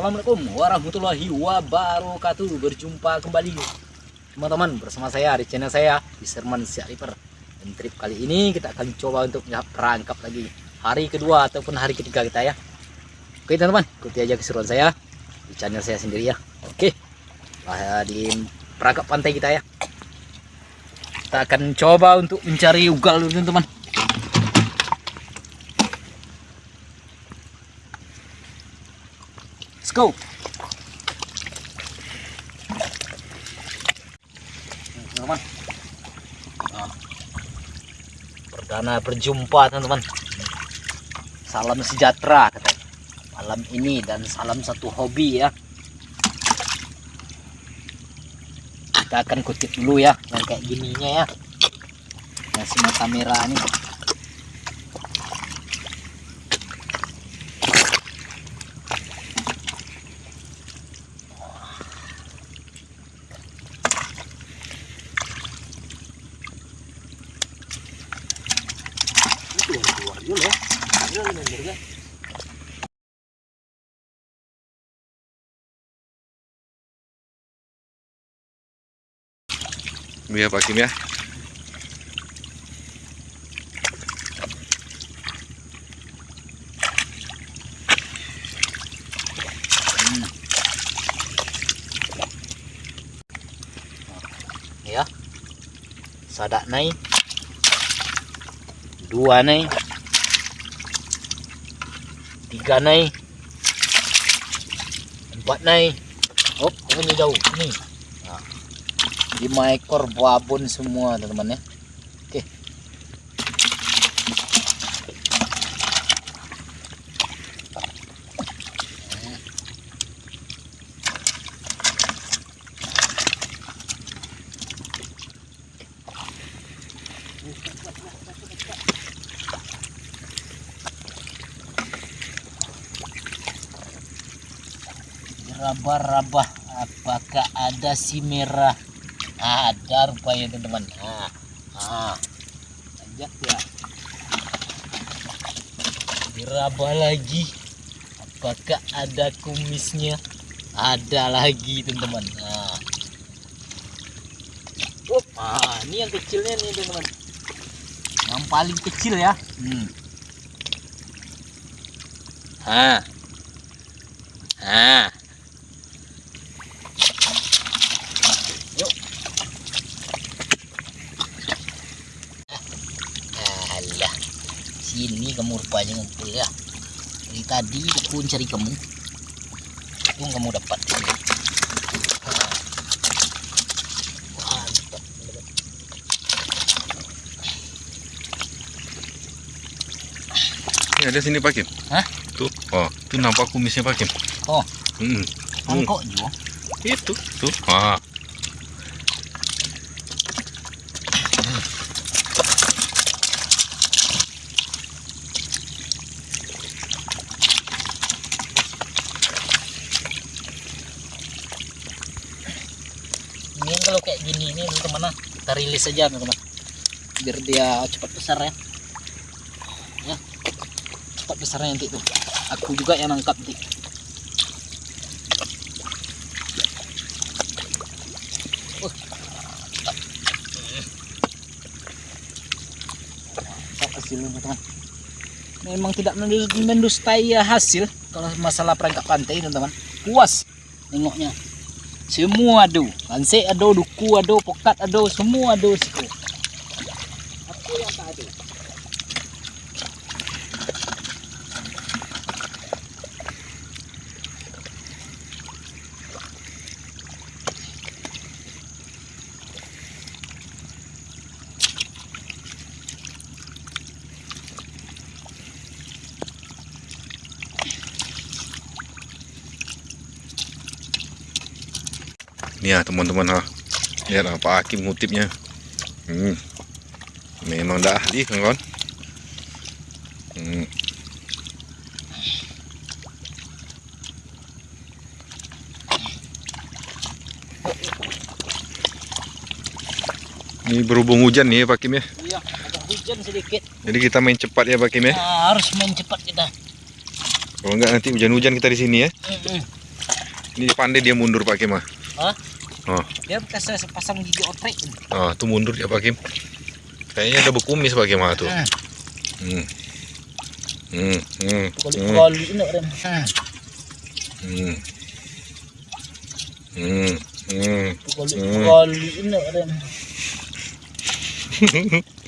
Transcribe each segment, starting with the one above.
Assalamualaikum warahmatullahi wabarakatuh. Berjumpa kembali teman-teman bersama saya di channel saya di Serman Dan trip kali ini kita akan coba untuk perangkap lagi Hari kedua ataupun hari ketiga kita ya. Oke teman-teman ikuti aja keseruan saya di channel saya sendiri ya. Oke lah di perangkap pantai kita ya. Kita akan coba untuk mencari ugal dulu teman-teman Let's go. Nah, perdana berjumpa teman-teman. Salam sejahtera katanya. Malam ini dan salam satu hobi ya. Kita akan kutip dulu ya yang kayak gininya ya. Yang semata merah ini. Ya Pak Kim ya. ya sadak naik dua naik tiga naik empat naik oh ini jauh ini lima ekor babon semua teman-teman ya. Oke. Raba-raba apakah ada si merah ada rupanya teman-teman. Nah, nah. ajak ya. Diraba lagi. Apakah ada kumisnya? Ada lagi teman-teman. Nah. Oh, ah, ini yang kecilnya nih teman-teman. Yang paling kecil ya. Hmm. ah ah sini kamu rupanya ngumpul ya. Dari tadi aku cari kamu. Untung kamu dapat. Ini ada sini Pak Kim. Hah? Tuh. Oh, tuh nampak kumisnya Pak Kim. Oh, Hmm. mangkok juga. Itu. Tuh. Ah. Ini kalau kayak gini ini teman-teman kita rilis aja teman-teman. Biar dia cepat besar ya. Ya. Cepat besarnya nanti tuh. Aku juga yang nangkap nanti. Uh. Hasilnya teman-teman. Memang tidak mendus- mendustai hasil kalau masalah perangkap pantai teman-teman. Puas nengoknya semua ada lansik ada duku ada pokat ada semua ada situ Ini ya teman-teman ha. Lihat lah Pak Hakim ngutipnya. Hmm. Memang dah ahli kawan. Hmm. Ini berhubung hujan nih ya Pak Kim ya. iya ada hujan sedikit Jadi kita main cepat ya Pak Kim ya. Nah, harus main cepat kita Kalau enggak nanti hujan-hujan kita di sini ya. Mm-mm. Ini pandai dia mundur Pak Kim ah. Hah? Oh. Dia bekas sepasang gigi otrek. Oh, tuh mundur ya Pak Kim. Kayaknya ada bekumis Pak Kim ah, tuh. Ah, Hmm. Hmm. Hmm. Hmm. Kali ini rem. Ah, Hmm. Hmm. Hmm. Kali Hmm. ini rem.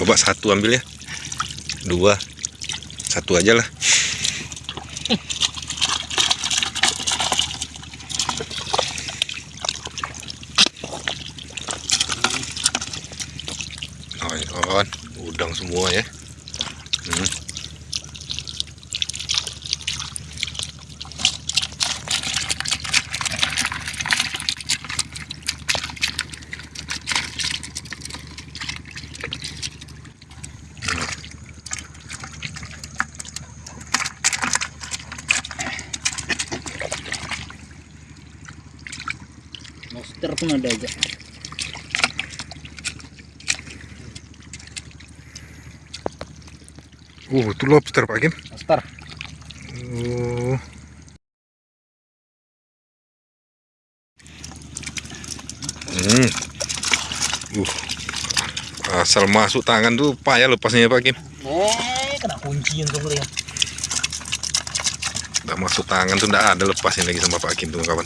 coba satu ambil ya. Dua. Satu aja lah. Oh, udang semua ya. Hmm. Monster pun ada aja. Uh, itu lobster Pak Kim. Monster. Oh. Hmm. Uh. Asal masuk tangan tuh payah lepasnya ya Pak Kim. Eh, kena kunci yang tuh ya. Udah masuk tangan tuh nggak ada lepasnya lagi sama Pak Kim tuh kawan.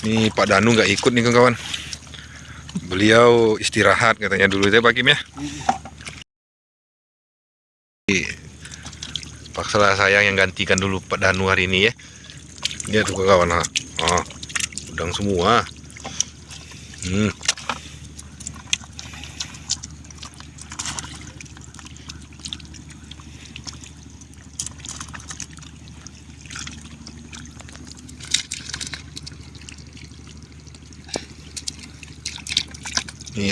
Ini Pak Danu nggak ikut nih kawan. Beliau istirahat katanya dulu ya Pak Kim ya. Paksalah saya yang gantikan dulu Pak Danu hari ini ya. Dia tuh kawan. Oh, udang semua. Hmm.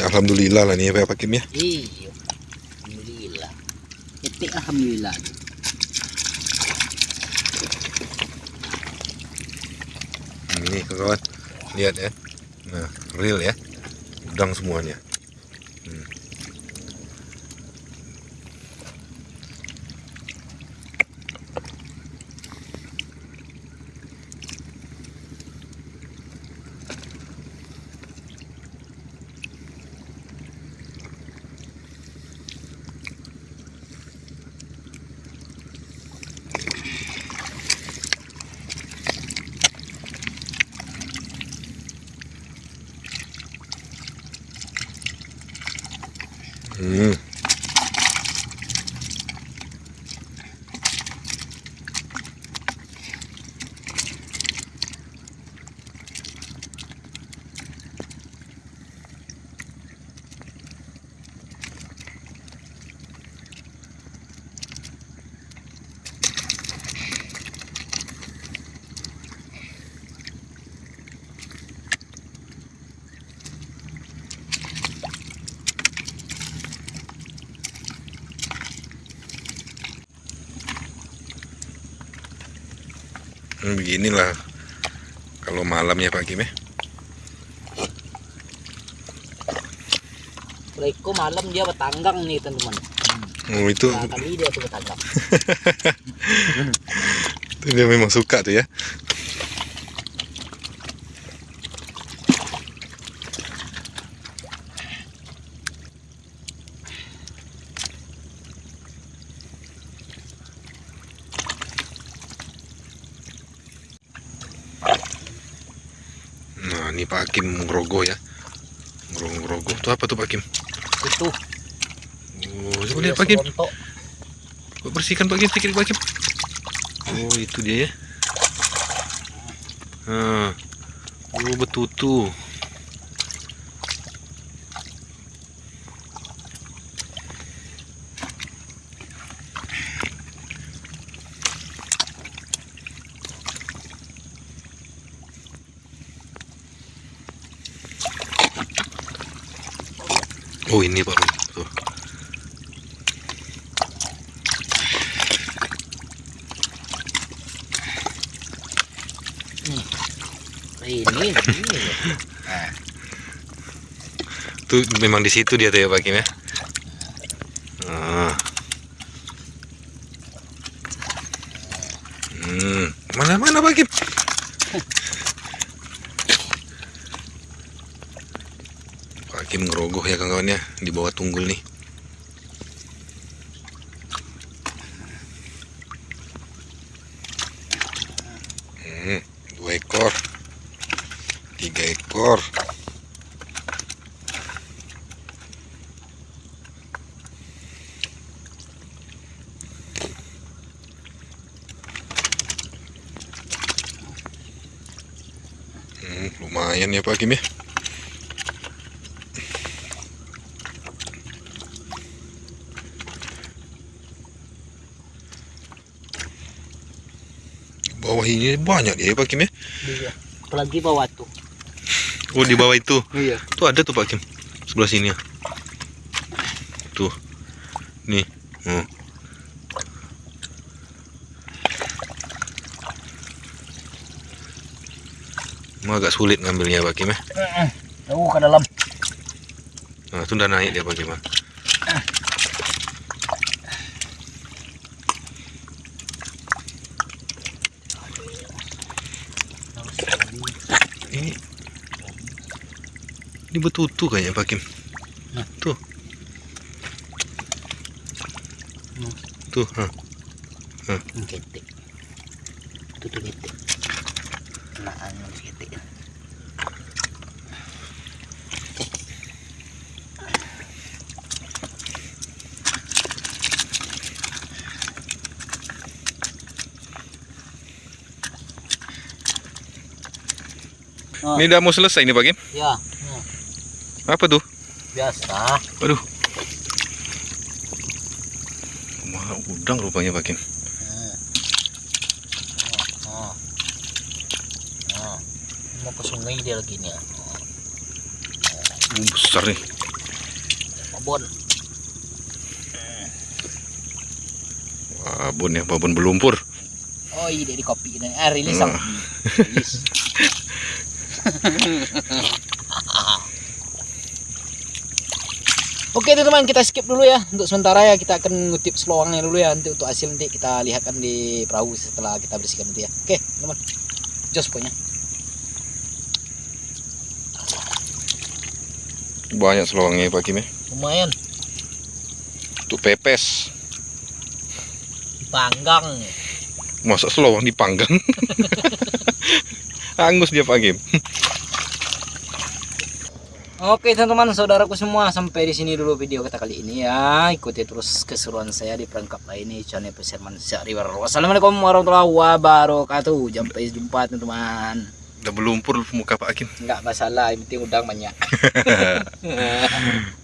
Alhamdulillah lah nih ya Pak Kim ya. Iya. Alhamdulillah. Etik alhamdulillah. Ini kawan, lihat ya. Nah, real ya. Udang semuanya. Hmm. Hmm, beginilah kalau malam ya Pak Kim ya. Mereka malam dia bertanggang nih teman-teman. Oh, itu, Nah, kali dia tuh bertanggang. itu dia memang suka tuh ya. Nah, ini Pak Kim ngerogoh ya. Ngerogoh-ngerogoh. Itu apa tuh Pak Kim? Itu. Oh, coba lihat Pak Kim. serontok. Coba bersihkan Pak Kim sedikit Pak Kim. Oh, itu dia ya. Nah. Oh, betutu. Oh ini baru tuh. Ini, hmm. ini. Eh. Tuh memang di situ dia tuh ya Pak Kim ya. Ah. Hmm. Mana mana Pak Pak Kim ngerogoh ya kawan-kawan ya di bawah tunggul nih. Hmm, dua ekor, tiga ekor. Hmm, lumayan ya Pak Kim ya. Bawah ini banyak ya Pak Kim ya. iya. apalagi bawah tuh Oh di bawah itu. iya Tuh ada tuh Pak Kim. Sebelah sini ya. Tuh. Nih. Emang agak sulit ngambilnya Pak Kim ya. jauh ke dalam Nah, itu udah naik dia Pak Kim. ah. Ini ini betutu kayaknya Pak Kim. Nah. Tuh. Hmm. Tuh, ah. Hmm, ketik itu tuh ketik kena Oh, Ini udah mau selesai nih Pak Kim. ya hmm, Apa tuh? biasa Waduh. Wah, udang rupanya Pak Kim. Hmm. Oh, mau ke sungai dia lagi nih ya. Besar nih. babon Babon ya, babon belumpur. oh iya dari kopi ini ah rilis ang rilis Oke teman-teman kita skip dulu ya untuk sementara ya kita akan ngutip selawangnya dulu ya nanti untuk hasil nanti kita lihatkan di perahu setelah kita bersihkan nanti ya oke teman jos pokoknya Banyak selawangnya Pak Kim ya. lumayan Untuk pepes. panggang Masa selawang dipanggang? Angus dia Pak Kim. Oke teman-teman saudaraku semua sampai di sini dulu video kita kali ini ya. Ikuti terus keseruan saya di perangkap lain di channel Peserman Syahriwar Wassalamualaikum warahmatullahi wabarakatuh. Sampai jumpa teman-teman. Udah belumpur muka Pak Kim. nggak masalah yang penting udang banyak